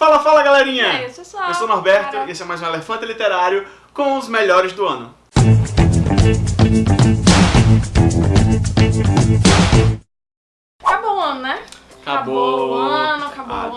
Fala, fala galerinha! É, isso só, Eu sou o Norberto e esse é mais um Elefante Literário com os melhores do ano. Né? Acabou o ano, acabou o ano.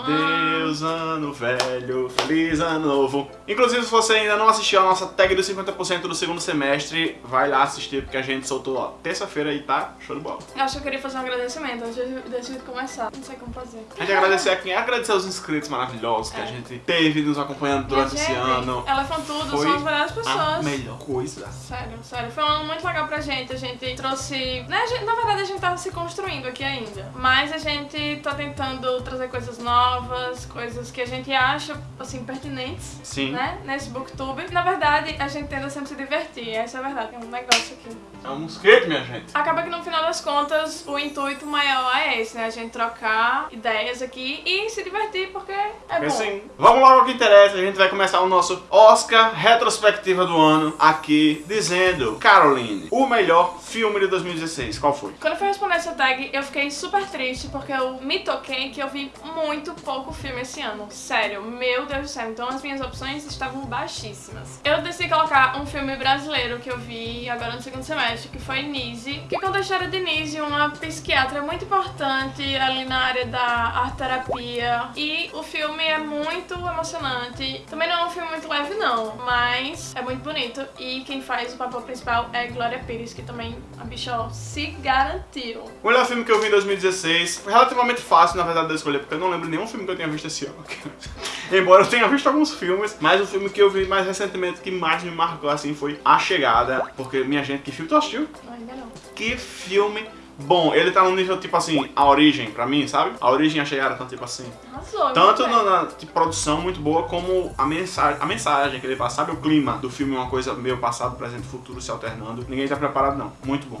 Adeus, ano velho, feliz ano novo. Inclusive, se você ainda não assistiu a nossa tag dos 50% do segundo semestre, vai lá assistir, porque a gente soltou terça-feira e tá show de bola. Eu acho que eu queria fazer um agradecimento antes de, começar. Não sei como fazer. A gente agradecer a quem? Agradecer aos inscritos maravilhosos que a É. gente teve nos acompanhando durante esse ano. Elefantudo Foi são as melhores A pessoas. melhor coisa. Sério, sério. Foi um ano muito legal pra gente. A gente trouxe. Né, a gente- na verdade, a gente tá se construindo aqui ainda. Mas a gente tá tentando trazer coisas novas, coisas que a gente acha, assim, pertinentes. Sim. Né? Nesse booktube. Na verdade, a gente tenta sempre se divertir. Essa é a verdade. É um negócio aqui. É um mosquete, minha gente. Acaba que no final das contas, o intuito maior é esse, né? A gente trocar ideias aqui e se divertir, porque é bom. assim, vamos logo ao que interessa. A gente vai começar o nosso Oscar retrospectiva do ano aqui dizendo, Caroline, o melhor filme de 2016. Qual foi? Quando eu fui responder essa tag, eu fiquei super triste porque eu me toquei que eu vi muito pouco filme esse ano. Sério, meu Deus do céu. Então as minhas opções estavam baixíssimas. Eu decidi colocar um filme brasileiro que eu vi agora no segundo semestre, que foi Nise, que conta a história de Nise, uma psiquiatra muito importante ali na área da arte terapia. E o filme é muito emocionante. Também não é um filme muito leve, não, mas é muito bonito. E quem faz o papel principal é Glória Pires, que também a bicha ó, se garantiu. O melhor filme que eu vi em 2016 foi relativamente fácil, na verdade, de escolher, porque eu não lembro nenhum filme que eu tenha visto esse ano. Embora eu tenha visto alguns filmes, mas o filme que eu vi mais recentemente que mais me marcou assim foi A Chegada, porque minha gente, que filme tu assistiu? Ainda não. Que filme bom. Ele tá num nível tipo assim, A Origem, pra mim, sabe? A Origem e A Chegada estão tipo assim. Arrasou. Tanto muito na, na, tipo, produção muito boa, como a mensagem, a mensagem que ele passa. Sabe o clima do filme, uma coisa meio passado, presente e futuro se alternando. Ninguém tá preparado, não. Muito bom.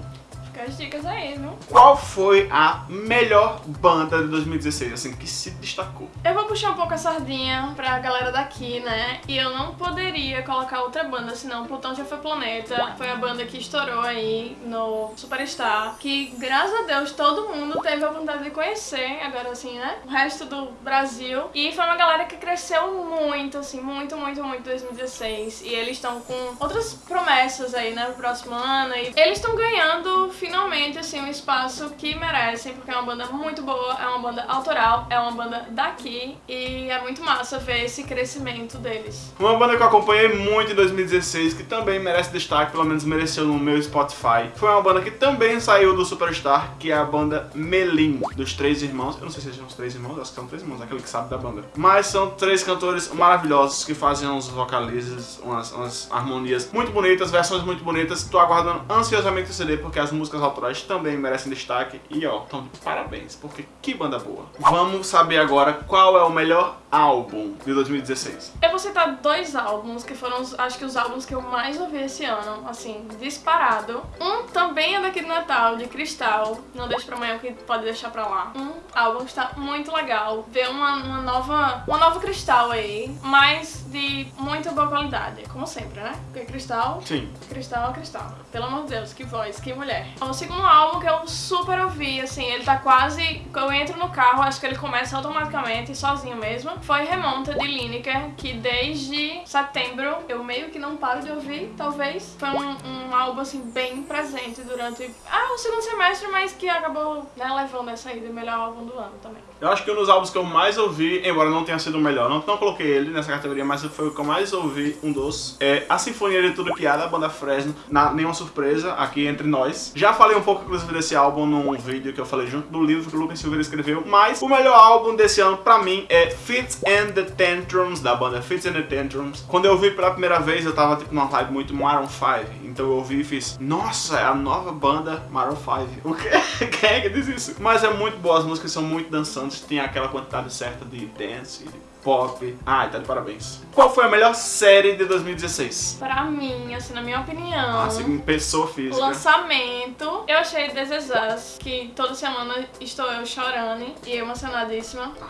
As dicas aí, viu? Qual foi a melhor banda de 2016, assim, que se destacou? Eu vou puxar um pouco a sardinha pra galera daqui, né? E eu não poderia colocar outra banda, senão Plutão já foi planeta. Foi a banda que estourou aí no Superstar. Que, graças a Deus, todo mundo teve a vontade de conhecer, agora assim, né? O resto do Brasil. E foi uma galera que cresceu muito, assim, muito, muito, muito em 2016. E eles estão com outras promessas aí, né? Pro próximo ano. E eles estão ganhando, finalmente, assim, um espaço que merecem, porque é uma banda muito boa, é uma banda autoral, é uma banda daqui. E é muito massa ver esse crescimento deles. Uma banda que eu acompanhei muito em 2016, que também merece destaque, pelo menos mereceu no meu Spotify, foi uma banda que também saiu do Superstar, que é a banda Melim, dos Três Irmãos. Eu não sei se são os Três Irmãos, acho que são Três Irmãos, aquele que sabe da banda. Mas são três cantores maravilhosos que fazem uns vocalizes, umas, umas harmonias muito bonitas, versões muito bonitas. Tô aguardando ansiosamente o CD, porque as músicas autorais também merecem destaque. E ó, então de parabéns, porque que banda boa. Vamos saber agora qual é o melhor álbum de 2016. Eu vou citar dois álbuns que foram, acho que os álbuns que eu mais ouvi esse ano, assim, disparado. Um também é daqui do Natal, de Cristal. Não deixa pra amanhã, que pode deixar pra lá. Um álbum que está muito legal. Ver uma, uma nova uma nova Cristal aí, mas de muita boa qualidade. Como sempre, né? Porque Cristal Sim. Cristal é cristal. Pelo amor de Deus, que voz, que mulher. O segundo álbum que eu super ouvi, assim, ele tá quase. Eu entro no carro, acho que ele começa automaticamente, sozinho mesmo. Foi Remonta de Lineker, que desde setembro eu meio que não paro de ouvir, talvez. Foi um, um álbum, assim, bem presente durante. Ah, o segundo semestre, mas que acabou, né, levando essa aí de melhor álbum do ano também. Eu acho que um dos álbuns que eu mais ouvi, embora não tenha sido o melhor, não, não coloquei ele nessa categoria, mas foi o que eu mais ouvi, um dos, é A Sinfonia de Tudo Que Há, da banda Fresno, na Nenhuma Surpresa, aqui entre nós. Já falei um pouco, inclusive, desse álbum num vídeo que eu falei junto do livro que o Lucas Silveira escreveu, mas o melhor álbum desse ano, pra mim, é Fits and the Tantrums, da banda Fits and the Tantrums. Quando eu ouvi pela primeira vez, eu tava, tipo, numa vibe muito Maroon 5, então eu ouvi e fiz, nossa, é a nova banda Maroon 5. O quê? Quem é que diz isso? Mas é muito boa, as músicas são muito dançantes, tem aquela quantidade certa de dance, de pop. Ai, tá de parabéns. Qual foi a melhor série de 2016? Pra mim, assim, na minha opinião. Ah, assim, pessoa O física. lançamento, eu achei This Is Us, que toda semana estou eu chorando e emocionadíssima. Porque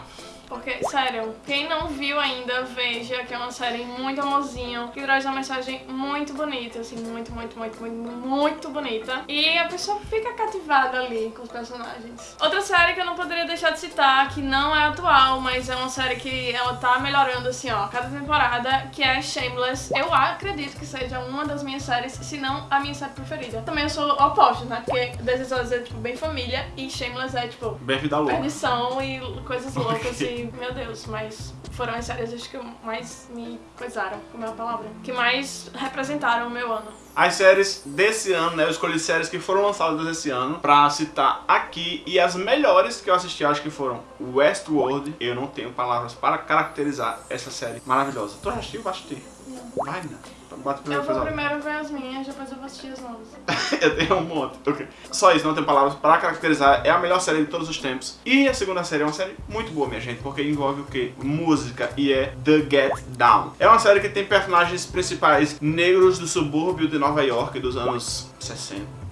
Porque, sério, quem não viu ainda, veja que é uma série muito amorzinho, que traz uma mensagem muito bonita, assim, muito, muito, muito, muito, muito bonita. E a pessoa fica cativada ali com os personagens. Outra série que eu não poderia deixar de citar, que não é atual, mas é uma série que ela tá melhorando, assim, ó, cada temporada, que é Shameless. Eu acredito que seja uma das minhas séries, se não a minha série preferida. Também eu sou oposto, né? Porque This Is é, tipo, bem família e Shameless é, tipo, Bem vida louca. perdição e coisas loucas e, meu Deus, mas foram as séries acho que mais me coisaram, como é a palavra, que mais representaram o meu ano. As séries desse ano, né? Eu escolhi séries que foram lançadas esse ano pra citar aqui. E as melhores que eu assisti, acho que foram Westworld. Eu não tenho palavras para caracterizar essa série maravilhosa. Tu assistiu? Assistir. Não. Vai, né? Eu primeiro vou primeiro ver as minhas, depois eu vou assistir as novas. eu tenho um monte. Ok. Só isso, não tenho palavras para caracterizar. É a melhor série de todos os tempos. E a segunda série é uma série muito boa, minha gente, porque envolve o quê? Música e é The Get Down. É uma série que tem personagens principais negros do subúrbio de Nova York dos anos 60.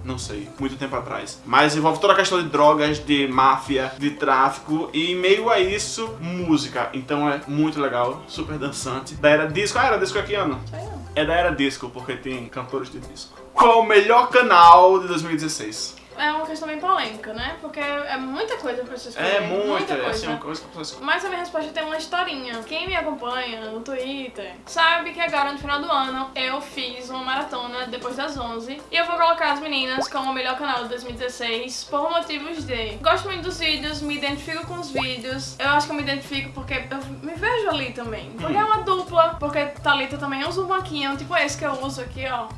50, Não sei, muito tempo atrás. Mas envolve toda a questão de drogas, de máfia, de tráfico e em meio a isso, música. Então é muito legal, super dançante. Da era disco. Ah, era disco aqui, Ana? É da era disco, porque tem cantores de disco. Qual o melhor canal de 2016? É uma questão bem polêmica, né? Porque é muita coisa pra você escolher. É muito, muita é coisa. assim, uma coisa que escolhe. Mas a minha resposta tem uma historinha. Quem me acompanha no Twitter sabe que agora no final do ano eu fiz uma maratona depois das 11 e eu vou colocar as meninas como o melhor canal de 2016 por motivos de gosto muito dos vídeos, me identifico com os vídeos. Eu acho que eu me identifico porque eu me vejo ali também. Porque é uma dupla, porque Thalita também usa um banquinho, tipo esse que eu uso aqui, ó.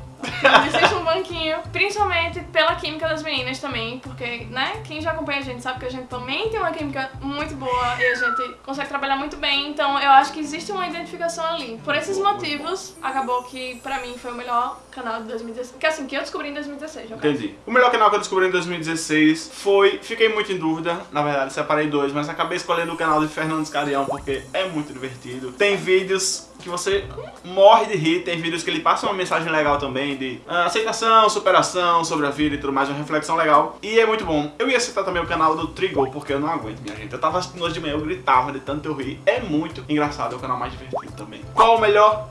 Existe um banquinho. Principalmente pela química das meninas também, porque, né, quem já acompanha a gente sabe que a gente também tem uma química muito boa e a gente consegue trabalhar muito bem, então eu acho que existe uma identificação ali. Por esses motivos, acabou que pra mim foi o melhor canal de 2016. Que assim, que eu descobri em 2016, no caso. Entendi. O melhor canal que eu descobri em 2016 foi. Fiquei muito em dúvida, na verdade, separei dois, mas acabei escolhendo o canal de Fernandes Carião porque é muito divertido. Tem vídeos que você morre de rir, tem vídeos que ele passa uma mensagem legal também de ah, aceitação, superação sobre a vida e tudo mais, uma reflexão legal. E é muito bom. Eu ia citar também o canal do Trigo, porque eu não aguento, minha gente. Eu tava assistindo hoje de manhã, eu gritava de tanto eu rir. É muito engraçado, é o canal mais divertido também. Qual o melhor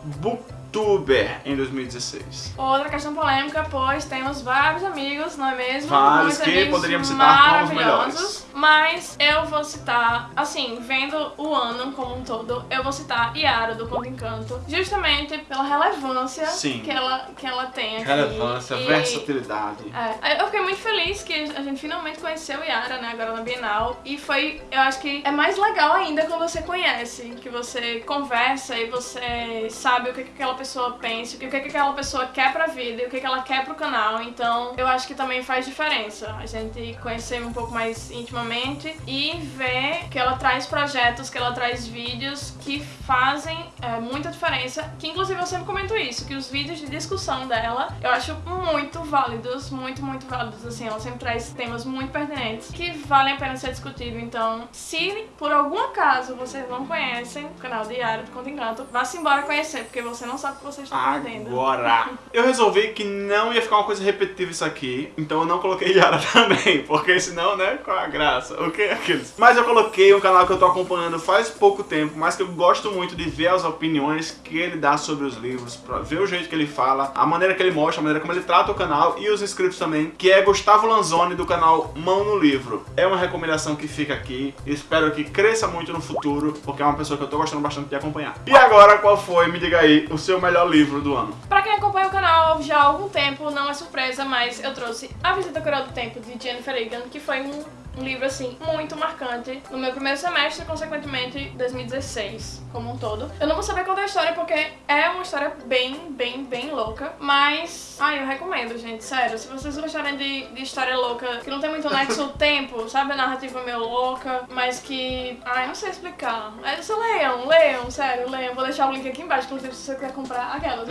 booktuber em 2016? Outra questão polêmica, pois temos vários amigos, não é mesmo? Vários Muitos que poderíamos citar como os melhores. Mas eu vou citar, assim, vendo o ano como um todo, eu vou citar Yara do Conto Encanto, justamente pela relevância Sim. que ela, que ela tem aqui. Relevância, E- versatilidade. É, eu fiquei muito feliz que a gente finalmente conheceu Yara, né, agora na Bienal. E foi, eu acho que é mais legal ainda quando você conhece, que você conversa e você sabe o que, que aquela pessoa pensa, o que, que aquela pessoa quer pra vida e o que, que ela quer pro canal. Então, eu acho que também faz diferença a gente conhecer um pouco mais intimamente e ver que ela traz projetos, que ela traz vídeos que fazem é, muita diferença. Que inclusive eu sempre comento isso, que os vídeos de discussão dela eu acho muito válidos, muito, muito válidos. Assim, ela sempre traz temas muito pertinentes que valem a pena ser discutido. Então, se por algum acaso vocês não conhecem o canal Yara do Conto Encanto, vá-se embora conhecer, porque você não sabe o que você está perdendo. Agora, eu resolvi que não ia ficar uma coisa repetitiva isso aqui, então eu não coloquei Yara também, porque senão, né, qual a graça? O que é aqueles? Mas eu coloquei um canal que eu tô acompanhando faz pouco tempo, mas que eu gosto muito de ver as opiniões que ele dá sobre os livros, pra ver o jeito que ele fala, a maneira que ele mostra, a maneira como ele trata o canal e os inscritos também, que é Gustavo Lanzoni do canal Mão no Livro. É uma recomendação que fica aqui, espero que cresça muito no futuro, porque é uma pessoa que eu tô gostando bastante de acompanhar. E agora, qual foi, me diga aí, o seu melhor livro do ano? Pra quem acompanha o canal já há algum tempo, não é surpresa, mas eu trouxe A Visita Cruel do Tempo, de Jennifer Egan, que foi um, um livro, assim, muito marcante no meu primeiro semestre, consequentemente 2016, como um todo. Eu não vou saber contar a história porque é uma história bem, bem, bem louca, mas... Ai, eu recomendo, gente, sério. Se vocês gostarem de, de história louca, que não tem muito nexo o tempo, sabe? A narrativa meio louca, mas que... Ai, não sei explicar. É, só leiam, leiam, sério, leiam. Vou deixar o link aqui embaixo, inclusive, se você quiser comprar aquela.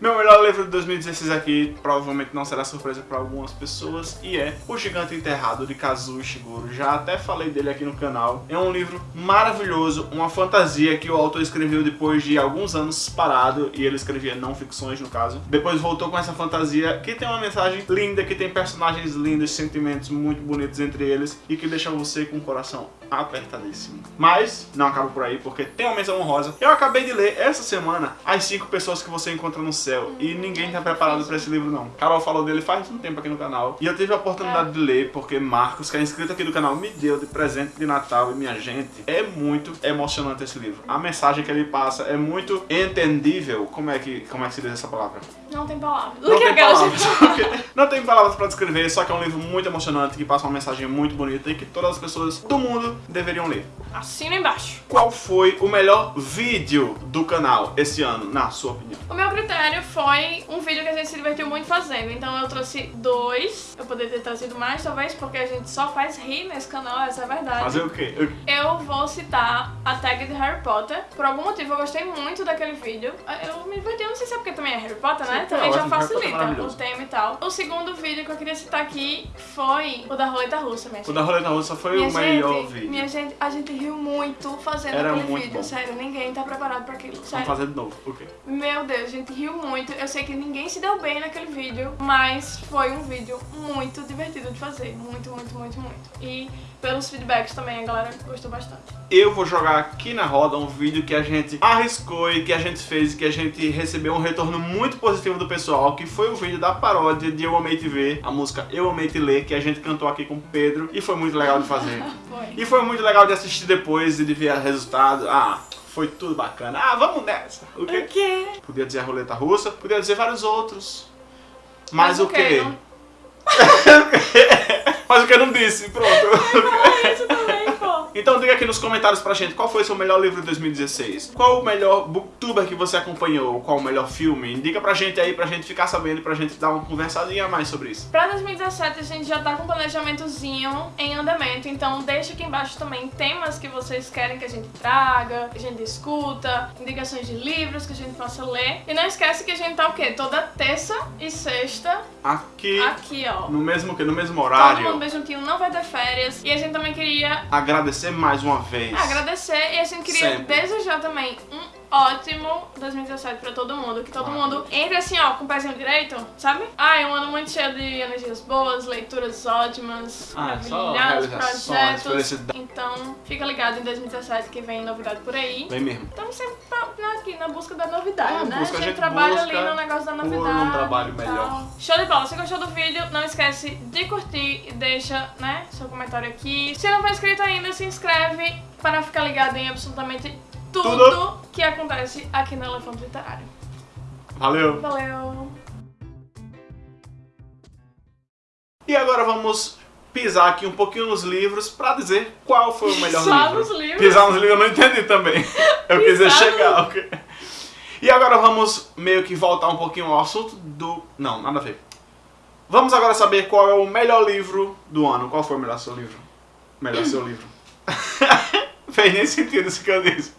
Meu melhor livro de 2016 aqui provavelmente não será surpresa para algumas pessoas e é O Gigante Enterrado de Kazuo Kazuo Ishiguro. Já até falei dele aqui no canal. É um livro maravilhoso, uma fantasia que o autor escreveu depois de alguns anos parado, e ele escrevia não ficções no caso. Depois voltou com essa fantasia que tem uma mensagem linda, que tem personagens lindos, sentimentos muito bonitos entre eles, e que deixa você com o coração apertadíssimo. Mas não acaba por aí, porque tem uma menção honrosa. Eu acabei de ler essa semana As 5 Pessoas que Você Encontra no Céu, e ninguém tá preparado pra esse livro não. Carol falou dele faz um tempo aqui no canal, e eu tive a oportunidade de ler, porque Marcos, que é inscrito aqui do canal, me deu de presente de Natal, e minha gente, é muito emocionante esse livro. A mensagem que ele passa é muito entendível. Como é que, como é que se diz essa palavra? Não tem palavras. Não tem aquela palavras. Não tem palavras pra descrever, só que é um livro muito emocionante, que passa uma mensagem muito bonita e que todas as pessoas do mundo deveriam ler. Assina embaixo. Qual foi o melhor vídeo do canal esse ano, na sua opinião? O meu critério foi um vídeo que a gente se divertiu muito fazendo. Então eu trouxe dois. Eu poderia ter trazido mais, talvez, porque a gente só faz rir nesse canal, essa é a verdade. Fazer o quê? Eu- vou citar a tag de Harry Potter. Por algum motivo eu gostei muito daquele vídeo. Eu me diverti, eu não sei se é porque também é Harry Potter, né? Sim, também é já é facilita o tema e tal. O segundo vídeo que eu queria citar aqui foi o da roleta russa, minha O da roleta russa foi Minha o melhor gente, vídeo. minha gente, a gente riu muito fazendo Era aquele muito vídeo, bom. sério, ninguém tá preparado pra aquilo, Vamos sério. fazer de novo. O quê? Meu Deus, a gente riu muito. Eu sei que ninguém se deu bem naquele vídeo, mas foi um vídeo muito divertido de fazer. Muito, muito, muito, muito. E pelos feedbacks também, a galera gostou bastante. Eu vou jogar aqui na roda um vídeo que a gente arriscou e que a gente fez e que a gente recebeu um retorno muito positivo do pessoal, que foi o vídeo da paródia de Eu Amei Te Ver, a música Eu Amei Te Ler, que a gente cantou aqui com o Pedro e foi muito legal de fazer. Foi. E foi muito legal de assistir depois e de ver o resultado. Ah, foi tudo bacana. Ah, vamos nessa. O quê? O quê? Podia dizer a roleta russa, podia dizer vários outros. Mas, quê? Mas o que eu não disse, pronto. fala isso também, pô. Então diga aqui nos comentários pra gente qual foi seu melhor livro de 2016. Qual o melhor booktuber que você acompanhou? Qual o melhor filme? Indica pra gente aí, pra gente ficar sabendo e pra gente dar uma conversadinha a mais sobre isso. Pra 2017 a gente já tá com um planejamentozinho em andamento, então deixa aqui embaixo também temas que vocês querem que a gente traga, que a gente discuta, indicações de livros que a gente possa ler. E não esquece que a gente tá o quê? Toda terça e sexta Aqui, aqui, ó. no mesmo que no mesmo Todo horário. mundo bem juntinho, não vai ter férias. E a gente também queria Agradecer mais uma vez. agradecer e a gente queria Sempre. desejar também um ótimo 2017 pra todo mundo. Que todo mundo entre assim, ó, com o pezinho direito, sabe? Ah, é um ano muito cheio de energias boas, leituras ótimas, Ah, maravilhosos realizações, projetos. Então, fica ligado em 2017 que vem novidade por aí. Vem mesmo. Estamos sempre aqui na busca da novidade, É, né? busca, a a gente trabalha ali no negócio da novidade. um trabalho melhor. Show de bola. Se gostou do vídeo, não esquece de curtir e deixa, né, seu comentário aqui. Se não for inscrito ainda, se inscreve para ficar ligado em absolutamente tudo, Tudo. Que acontece aqui no Elefante Literário. Valeu. Valeu! E agora vamos pisar aqui um pouquinho nos livros pra dizer qual foi o melhor Pisar livro. nos livros? Pisar nos livros eu não entendi também. Eu quis dizer Pisar chegar, ok? E agora vamos meio que voltar um pouquinho ao assunto do... Não, nada a ver. Vamos agora saber qual é o melhor livro do ano. Qual foi o melhor seu livro? Melhor seu livro. Fez nem sentido isso que eu disse.